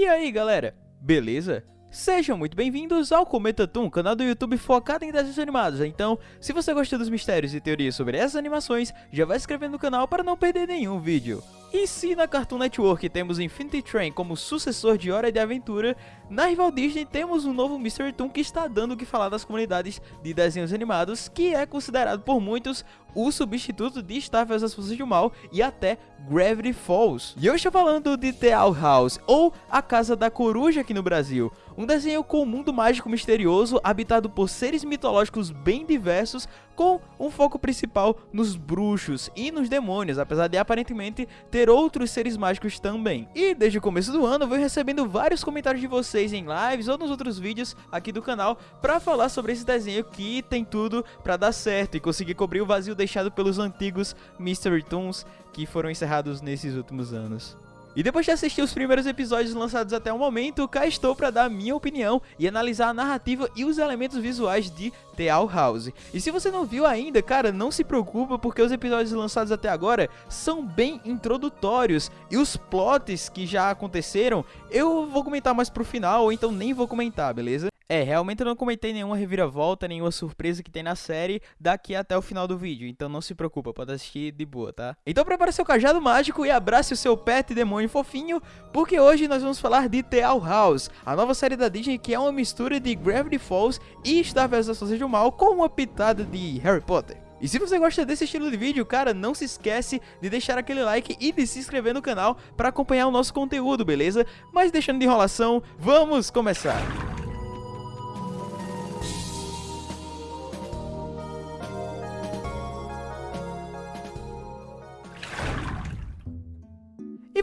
E aí galera, beleza? Sejam muito bem-vindos ao Cometa Toon, canal do YouTube focado em desenhos animados. Então, se você gosta dos mistérios e teorias sobre essas animações, já vai se inscrevendo no canal para não perder nenhum vídeo. E se na Cartoon Network temos Infinity Train como sucessor de Hora de Aventura, na rival Disney temos um novo Mystery Toon que está dando o que falar das comunidades de desenhos animados, que é considerado por muitos o substituto de vs as Forças do Mal e até Gravity Falls. E eu estou falando de The Owl House, ou A Casa da Coruja aqui no Brasil, um desenho com um mundo mágico misterioso, habitado por seres mitológicos bem diversos, com um foco principal nos bruxos e nos demônios, apesar de aparentemente ter outros seres mágicos também. E desde o começo do ano eu venho recebendo vários comentários de vocês em lives ou nos outros vídeos aqui do canal para falar sobre esse desenho que tem tudo para dar certo e conseguir cobrir o vazio deixado pelos antigos Mystery Toons que foram encerrados nesses últimos anos. E depois de assistir os primeiros episódios lançados até o momento, cá estou para dar minha opinião e analisar a narrativa e os elementos visuais de The Owl House. E se você não viu ainda, cara, não se preocupa porque os episódios lançados até agora são bem introdutórios e os plots que já aconteceram eu vou comentar mais pro final ou então nem vou comentar, beleza? É, realmente eu não comentei nenhuma reviravolta, nenhuma surpresa que tem na série daqui até o final do vídeo, então não se preocupa, pode assistir de boa, tá? Então prepare seu cajado mágico e abrace o seu pet demônio fofinho, porque hoje nós vamos falar de The Owl House, a nova série da Disney que é uma mistura de Gravity Falls e Star vs. as Forças do Mal com uma pitada de Harry Potter. E se você gosta desse estilo de vídeo, cara, não se esquece de deixar aquele like e de se inscrever no canal para acompanhar o nosso conteúdo, beleza? Mas deixando de enrolação, vamos começar!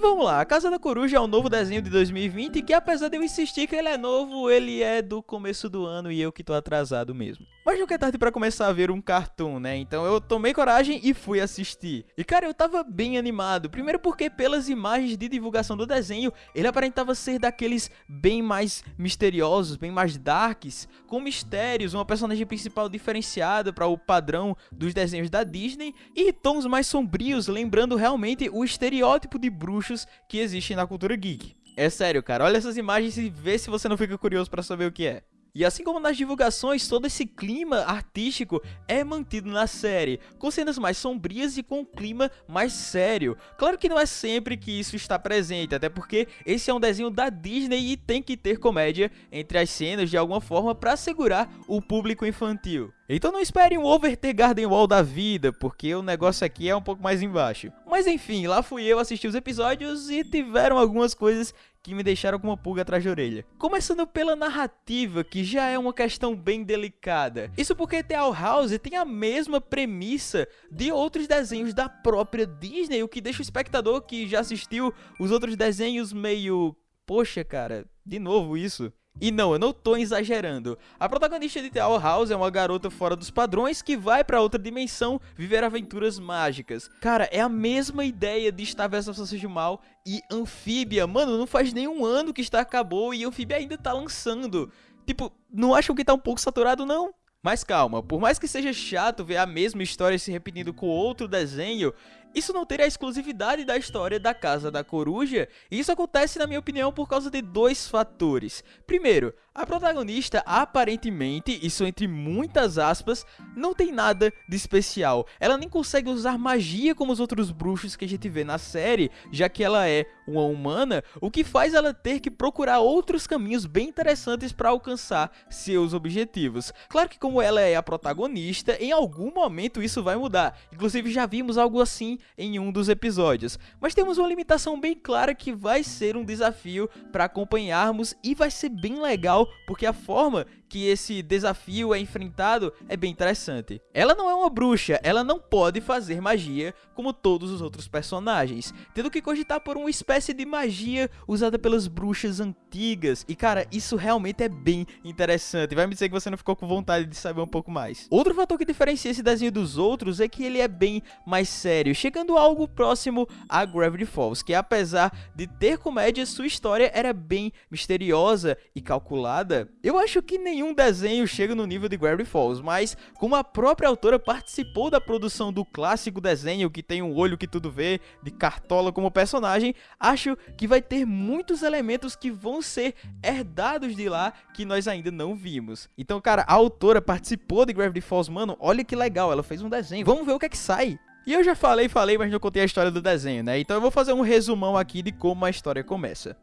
Vamos lá, A Casa da Coruja é um novo desenho de 2020 que apesar de eu insistir que ele é novo, ele é do começo do ano e eu que tô atrasado mesmo. Mas nunca é tarde pra começar a ver um cartoon, né? Então eu tomei coragem e fui assistir. E cara, eu tava bem animado. Primeiro porque pelas imagens de divulgação do desenho, ele aparentava ser daqueles bem mais misteriosos, bem mais darks, com mistérios, uma personagem principal diferenciada para o padrão dos desenhos da Disney e tons mais sombrios, lembrando realmente o estereótipo de bruxo que existem na cultura geek. É sério, cara, olha essas imagens e vê se você não fica curioso para saber o que é. E assim como nas divulgações, todo esse clima artístico é mantido na série, com cenas mais sombrias e com um clima mais sério. Claro que não é sempre que isso está presente, até porque esse é um desenho da Disney e tem que ter comédia entre as cenas de alguma forma para segurar o público infantil. Então não espere um the Garden Wall da vida, porque o negócio aqui é um pouco mais embaixo. Mas enfim, lá fui eu assistir os episódios e tiveram algumas coisas que me deixaram com uma pulga atrás da orelha. Começando pela narrativa, que já é uma questão bem delicada. Isso porque The Owl House tem a mesma premissa de outros desenhos da própria Disney, o que deixa o espectador que já assistiu os outros desenhos meio... Poxa, cara, de novo isso. E não, eu não tô exagerando. A protagonista de The Owl House é uma garota fora dos padrões que vai pra outra dimensão viver aventuras mágicas. Cara, é a mesma ideia de Star vs Forças de Mal e Anfíbia. Mano, não faz nenhum ano que Star acabou e Anfíbia ainda tá lançando. Tipo, não acham que tá um pouco saturado, não? Mas calma, por mais que seja chato ver a mesma história se repetindo com outro desenho, isso não teria a exclusividade da história da Casa da Coruja, e isso acontece, na minha opinião, por causa de dois fatores. Primeiro, a protagonista aparentemente, isso entre muitas aspas, não tem nada de especial. Ela nem consegue usar magia como os outros bruxos que a gente vê na série, já que ela é uma humana, o que faz ela ter que procurar outros caminhos bem interessantes para alcançar seus objetivos. Claro que como ela é a protagonista, em algum momento isso vai mudar. Inclusive já vimos algo assim em um dos episódios. Mas temos uma limitação bem clara que vai ser um desafio para acompanharmos e vai ser bem legal porque a forma que esse desafio é enfrentado é bem interessante. Ela não é uma bruxa, ela não pode fazer magia como todos os outros personagens, tendo que cogitar por uma espécie de magia usada pelas bruxas antigas. E cara, isso realmente é bem interessante, vai me dizer que você não ficou com vontade de saber um pouco mais. Outro fator que diferencia esse desenho dos outros é que ele é bem mais sério, chegando a algo próximo a Gravity Falls, que apesar de ter comédia, sua história era bem misteriosa e calculada. Eu acho que nem nenhum desenho chega no nível de Gravity Falls, mas como a própria autora participou da produção do clássico desenho que tem um olho que tudo vê, de Cartola como personagem, acho que vai ter muitos elementos que vão ser herdados de lá que nós ainda não vimos. Então, cara, a autora participou de Gravity Falls, mano, olha que legal, ela fez um desenho. Vamos ver o que é que sai. E eu já falei, falei, mas não contei a história do desenho, né? Então eu vou fazer um resumão aqui de como a história começa.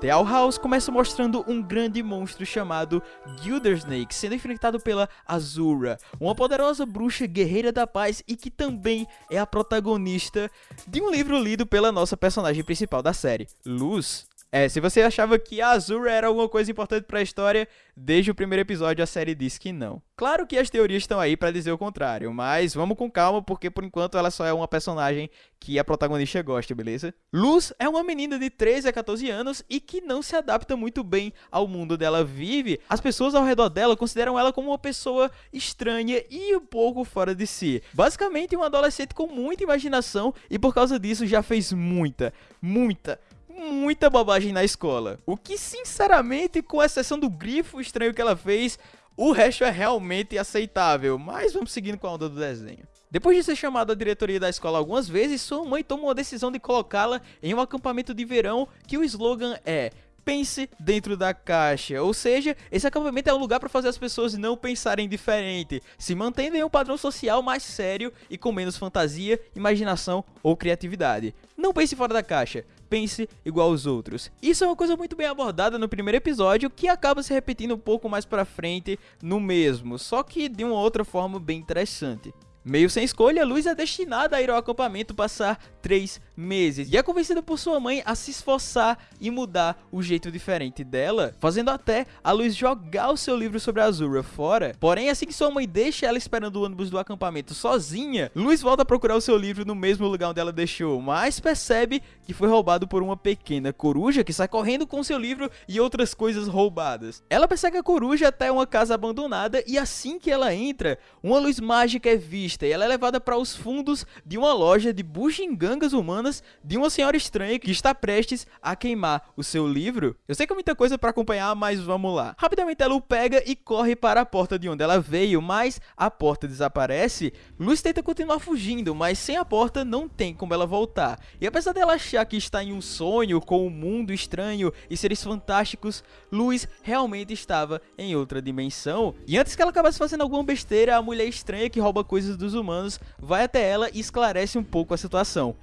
The Owl House começa mostrando um grande monstro chamado Gildersnake sendo enfrentado pela Azura, uma poderosa bruxa guerreira da paz e que também é a protagonista de um livro lido pela nossa personagem principal da série, Luz. É, se você achava que a Azura era alguma coisa importante para a história, desde o primeiro episódio a série diz que não. Claro que as teorias estão aí para dizer o contrário, mas vamos com calma porque por enquanto ela só é uma personagem que a protagonista gosta, beleza? Luz é uma menina de 13 a 14 anos e que não se adapta muito bem ao mundo dela vive. As pessoas ao redor dela consideram ela como uma pessoa estranha e um pouco fora de si. Basicamente uma adolescente com muita imaginação e por causa disso já fez muita, muita muita bobagem na escola. O que, sinceramente, com exceção do grifo estranho que ela fez, o resto é realmente aceitável. Mas vamos seguindo com a onda do desenho. Depois de ser chamada à diretoria da escola algumas vezes, sua mãe tomou a decisão de colocá-la em um acampamento de verão que o slogan é pense dentro da caixa. Ou seja, esse acampamento é um lugar para fazer as pessoas não pensarem diferente, se mantendo em um padrão social mais sério e com menos fantasia, imaginação ou criatividade. Não pense fora da caixa, pense igual aos outros. Isso é uma coisa muito bem abordada no primeiro episódio, que acaba se repetindo um pouco mais pra frente no mesmo, só que de uma outra forma bem interessante. Meio sem escolha, Luz é destinada a ir ao acampamento passar três meses e é convencida por sua mãe a se esforçar e mudar o jeito diferente dela, fazendo até a Luz jogar o seu livro sobre a Azura fora. Porém, assim que sua mãe deixa ela esperando o ônibus do acampamento sozinha, Luz volta a procurar o seu livro no mesmo lugar onde ela deixou, mas percebe que foi roubado por uma pequena coruja que sai correndo com seu livro e outras coisas roubadas. Ela persegue a coruja até uma casa abandonada e assim que ela entra, uma luz mágica é vista e ela é levada para os fundos de uma loja de bugigangas humanas de uma senhora estranha que está prestes a queimar o seu livro. Eu sei que é muita coisa para acompanhar, mas vamos lá. Rapidamente ela o pega e corre para a porta de onde ela veio, mas a porta desaparece. Luz tenta continuar fugindo, mas sem a porta não tem como ela voltar. E apesar dela achar que está em um sonho com um mundo estranho e seres fantásticos, Luz realmente estava em outra dimensão. E antes que ela acabasse fazendo alguma besteira, a mulher estranha que rouba coisas dos humanos vai até ela e esclarece um pouco a situação.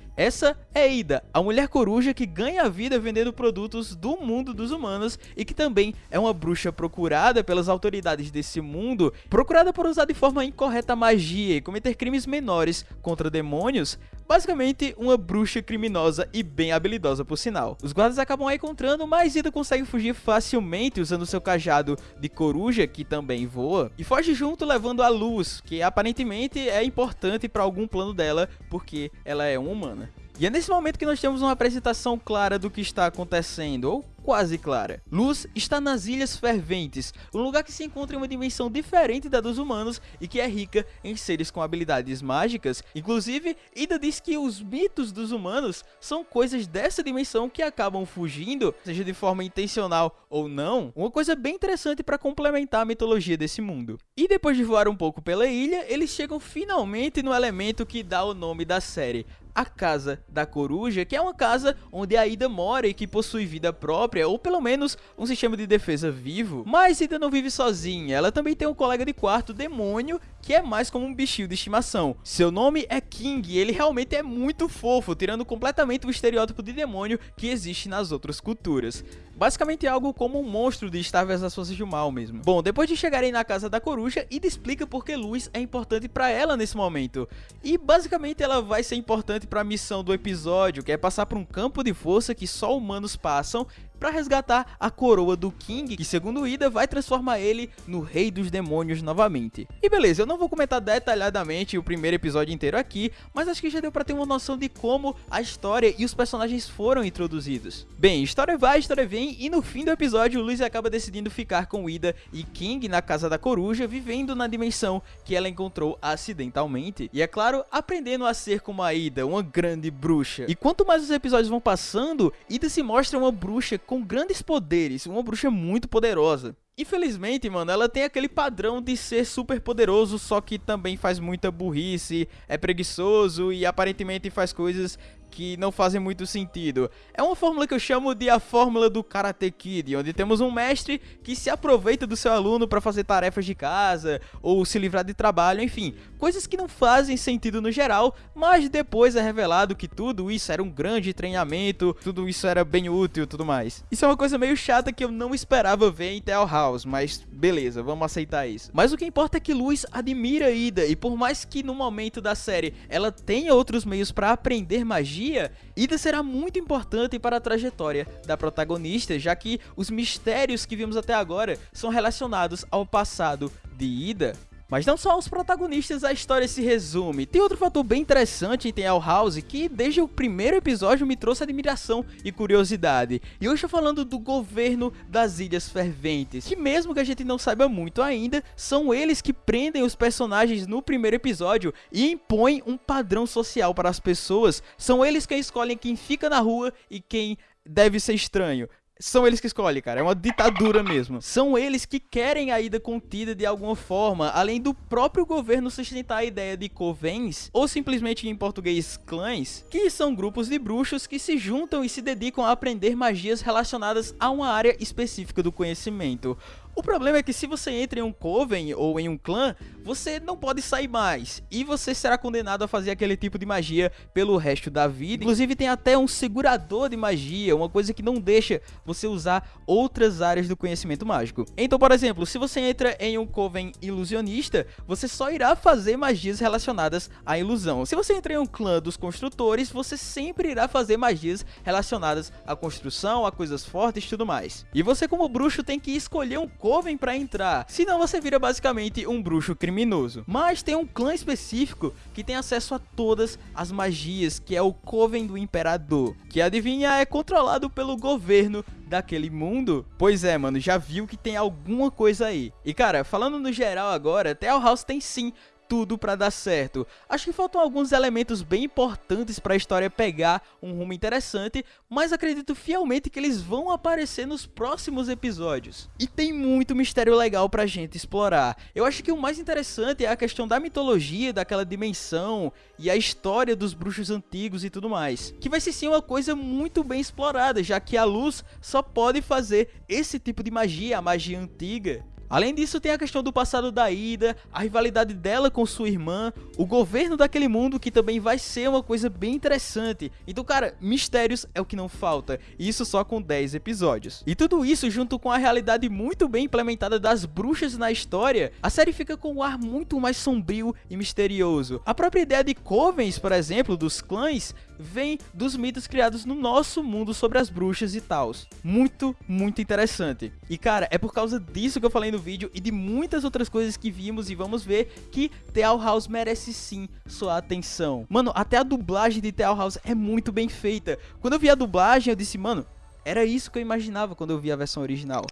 É Ida, a mulher coruja que ganha a vida vendendo produtos do mundo dos humanos e que também é uma bruxa procurada pelas autoridades desse mundo, procurada por usar de forma incorreta magia e cometer crimes menores contra demônios, basicamente uma bruxa criminosa e bem habilidosa por sinal. Os guardas acabam a encontrando, mas Ida consegue fugir facilmente usando seu cajado de coruja, que também voa, e foge junto levando a luz, que aparentemente é importante para algum plano dela, porque ela é uma humana. E é nesse momento que nós temos uma apresentação clara do que está acontecendo, ou quase clara. Luz está nas Ilhas Ferventes, um lugar que se encontra em uma dimensão diferente da dos humanos e que é rica em seres com habilidades mágicas. Inclusive, Ida diz que os mitos dos humanos são coisas dessa dimensão que acabam fugindo, seja de forma intencional ou não, uma coisa bem interessante para complementar a mitologia desse mundo. E depois de voar um pouco pela ilha, eles chegam finalmente no elemento que dá o nome da série, a Casa da Coruja, que é uma casa onde a Ida mora e que possui vida própria, ou pelo menos um sistema de defesa vivo. Mas Ida não vive sozinha, ela também tem um colega de quarto, demônio, que é mais como um bichinho de estimação. Seu nome é King e ele realmente é muito fofo, tirando completamente o estereótipo de demônio que existe nas outras culturas. Basicamente algo como um monstro de estáveis às forças do mal mesmo. Bom, depois de chegarem na casa da coruja, Ida explica por que luz é importante para ela nesse momento. E basicamente ela vai ser importante para a missão do episódio, que é passar por um campo de força que só humanos passam para resgatar a coroa do King, que segundo Ida vai transformar ele no rei dos demônios novamente. E beleza, eu não vou comentar detalhadamente o primeiro episódio inteiro aqui, mas acho que já deu para ter uma noção de como a história e os personagens foram introduzidos. Bem, história vai, história vem, e no fim do episódio, Luiz acaba decidindo ficar com Ida e King na casa da coruja, vivendo na dimensão que ela encontrou acidentalmente. E é claro, aprendendo a ser como a Ida, uma grande bruxa. E quanto mais os episódios vão passando, Ida se mostra uma bruxa com grandes poderes, uma bruxa muito poderosa. Infelizmente, mano, ela tem aquele padrão de ser super poderoso, só que também faz muita burrice, é preguiçoso e aparentemente faz coisas que não fazem muito sentido. É uma fórmula que eu chamo de a fórmula do Karate Kid, onde temos um mestre que se aproveita do seu aluno para fazer tarefas de casa ou se livrar de trabalho, enfim, coisas que não fazem sentido no geral, mas depois é revelado que tudo isso era um grande treinamento, tudo isso era bem útil e tudo mais. Isso é uma coisa meio chata que eu não esperava ver em Tell House, mas beleza, vamos aceitar isso. Mas o que importa é que Luz admira Ida e por mais que no momento da série ela tenha outros meios para aprender magia, Ida será muito importante para a trajetória da protagonista, já que os mistérios que vimos até agora são relacionados ao passado de Ida. Mas não só aos protagonistas a história se resume, tem outro fator bem interessante em The House que desde o primeiro episódio me trouxe admiração e curiosidade. E hoje eu falando do governo das Ilhas Ferventes, que mesmo que a gente não saiba muito ainda, são eles que prendem os personagens no primeiro episódio e impõem um padrão social para as pessoas, são eles quem escolhem quem fica na rua e quem deve ser estranho. São eles que escolhem, cara. É uma ditadura mesmo. São eles que querem a ida contida de alguma forma, além do próprio governo sustentar a ideia de covens, ou simplesmente em português clãs, que são grupos de bruxos que se juntam e se dedicam a aprender magias relacionadas a uma área específica do conhecimento. O problema é que se você entra em um coven ou em um clã, você não pode sair mais. E você será condenado a fazer aquele tipo de magia pelo resto da vida. Inclusive tem até um segurador de magia, uma coisa que não deixa você usar outras áreas do conhecimento mágico. Então, por exemplo, se você entra em um coven ilusionista, você só irá fazer magias relacionadas à ilusão. Se você entra em um clã dos construtores, você sempre irá fazer magias relacionadas à construção, a coisas fortes e tudo mais. E você como bruxo tem que escolher um Coven para entrar, senão você vira basicamente um bruxo criminoso. Mas tem um clã específico que tem acesso a todas as magias, que é o Coven do Imperador, que adivinha é controlado pelo governo daquele mundo? Pois é, mano, já viu que tem alguma coisa aí. E cara, falando no geral agora, Tell House tem sim tudo para dar certo. Acho que faltam alguns elementos bem importantes para a história pegar um rumo interessante, mas acredito fielmente que eles vão aparecer nos próximos episódios. E tem muito mistério legal pra gente explorar. Eu acho que o mais interessante é a questão da mitologia, daquela dimensão e a história dos bruxos antigos e tudo mais. Que vai ser sim uma coisa muito bem explorada, já que a luz só pode fazer esse tipo de magia, a magia antiga. Além disso, tem a questão do passado da Ida, a rivalidade dela com sua irmã, o governo daquele mundo que também vai ser uma coisa bem interessante. Então, cara, mistérios é o que não falta, e isso só com 10 episódios. E tudo isso junto com a realidade muito bem implementada das bruxas na história, a série fica com um ar muito mais sombrio e misterioso. A própria ideia de covens, por exemplo, dos clãs, vem dos mitos criados no nosso mundo sobre as bruxas e tals. Muito, muito interessante. E cara, é por causa disso que eu falei no vídeo e de muitas outras coisas que vimos e vamos ver que The Owl House merece sim sua atenção. Mano, até a dublagem de The Owl House é muito bem feita. Quando eu vi a dublagem, eu disse, mano, era isso que eu imaginava quando eu vi a versão original.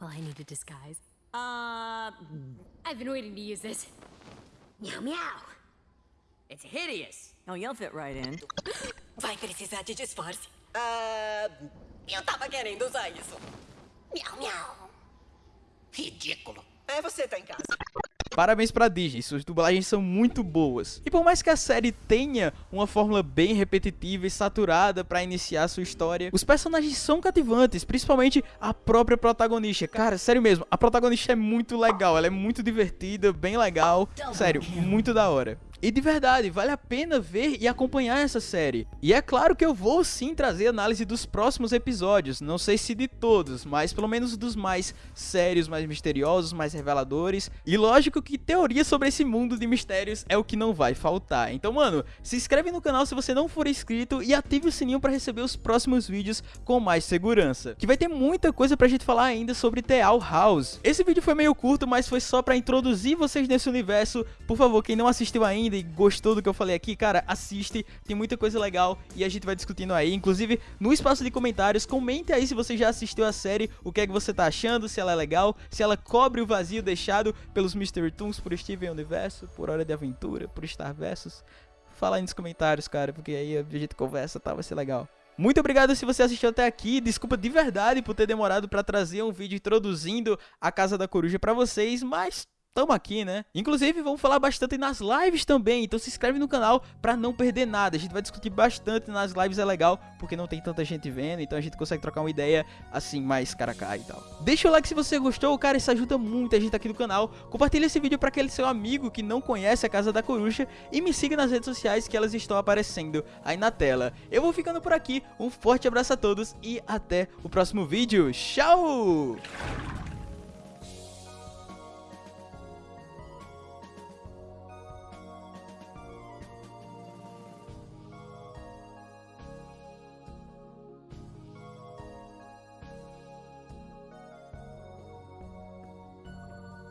Well, I need a disguise. Uh, I've been waiting to use this. Meow meow. It's hideous. Oh, you'll fit right in. Vai precisar de disfarce. Ah, eu tava querendo usar isso. Miau, miau. Ridículo. É, você tá em casa. Parabéns pra Disney, suas dublagens são muito boas. E por mais que a série tenha uma fórmula bem repetitiva e saturada para iniciar sua história, os personagens são cativantes, principalmente a própria protagonista. Cara, sério mesmo, a protagonista é muito legal, ela é muito divertida, bem legal. Sério, muito da hora. E de verdade, vale a pena ver e acompanhar essa série. E é claro que eu vou sim trazer análise dos próximos episódios, não sei se de todos, mas pelo menos dos mais sérios, mais misteriosos, mais reveladores. E lógico que teoria sobre esse mundo de mistérios é o que não vai faltar. Então, mano, se inscreve no canal se você não for inscrito e ative o sininho para receber os próximos vídeos com mais segurança. Que vai ter muita coisa pra gente falar ainda sobre The Owl House. Esse vídeo foi meio curto, mas foi só pra introduzir vocês nesse universo. Por favor, quem não assistiu ainda, ainda e gostou do que eu falei aqui, cara, assiste, tem muita coisa legal e a gente vai discutindo aí. Inclusive, no espaço de comentários, comente aí se você já assistiu a série, o que é que você tá achando, se ela é legal, se ela cobre o vazio deixado pelos Mystery Toons, por Steven Universo, por Hora de Aventura, por Star Versus. Fala aí nos comentários, cara, porque aí a gente conversa, tá? Vai ser legal. Muito obrigado se você assistiu até aqui. Desculpa de verdade por ter demorado para trazer um vídeo introduzindo a Casa da Coruja para vocês, mas Tamo aqui, né? Inclusive, vamos falar bastante nas lives também, então se inscreve no canal pra não perder nada. A gente vai discutir bastante nas lives, é legal, porque não tem tanta gente vendo, então a gente consegue trocar uma ideia assim, mais cara a cara e tal. Deixa o like se você gostou, cara, isso ajuda muita gente aqui no canal. Compartilha esse vídeo pra aquele seu amigo que não conhece a Casa da Coruja e me siga nas redes sociais que elas estão aparecendo aí na tela. Eu vou ficando por aqui, um forte abraço a todos e até o próximo vídeo. Tchau!